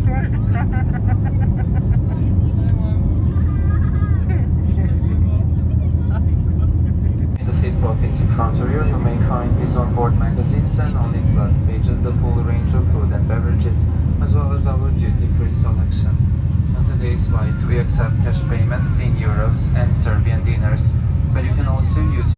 this way. in the seat pockets in front of you, you may find these onboard magazines and on its last pages the full range of food and beverages, as well as our duty-free selection. On today's flight, we accept cash payments in euros.